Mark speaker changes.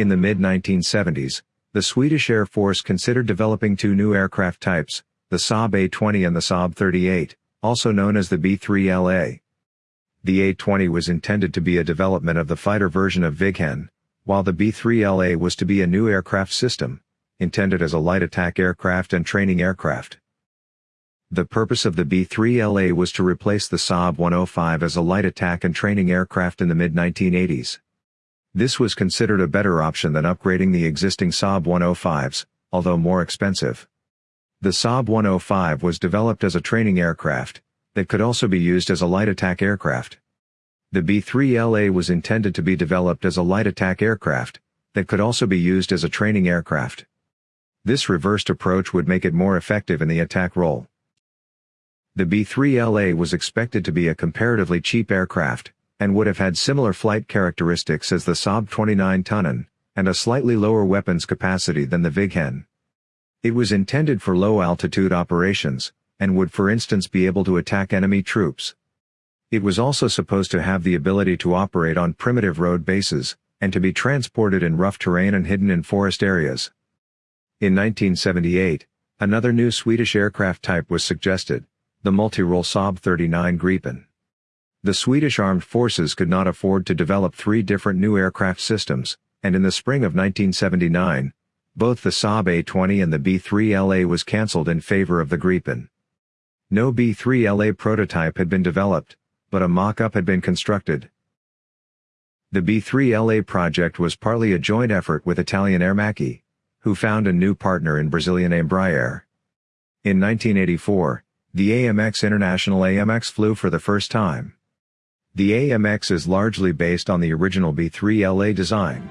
Speaker 1: In the mid-1970s, the Swedish Air Force considered developing two new aircraft types, the Saab A-20 and the Saab 38, also known as the B-3LA. The A-20 was intended to be a development of the fighter version of Viggen, while the B-3LA was to be a new aircraft system, intended as a light attack aircraft and training aircraft. The purpose of the B-3LA was to replace the Saab 105 as a light attack and training aircraft in the mid-1980s. This was considered a better option than upgrading the existing Saab 105s, although more expensive. The Saab 105 was developed as a training aircraft, that could also be used as a light attack aircraft. The B-3LA was intended to be developed as a light attack aircraft, that could also be used as a training aircraft. This reversed approach would make it more effective in the attack role. The B-3LA was expected to be a comparatively cheap aircraft, and would have had similar flight characteristics as the Saab 29 Tunnan, and a slightly lower weapons capacity than the Viggen. It was intended for low-altitude operations, and would for instance be able to attack enemy troops. It was also supposed to have the ability to operate on primitive road bases, and to be transported in rough terrain and hidden in forest areas. In 1978, another new Swedish aircraft type was suggested, the multi-role Saab 39 Gripen. The Swedish armed forces could not afford to develop three different new aircraft systems, and in the spring of 1979, both the Saab A-20 and the B-3LA was cancelled in favor of the Gripen. No B-3LA prototype had been developed, but a mock-up had been constructed. The B-3LA project was partly a joint effort with Italian Aermacchi, who found a new partner in Brazilian Embraer. In 1984, the AMX International AMX flew for the first time. The AMX is largely based on the original B3LA design.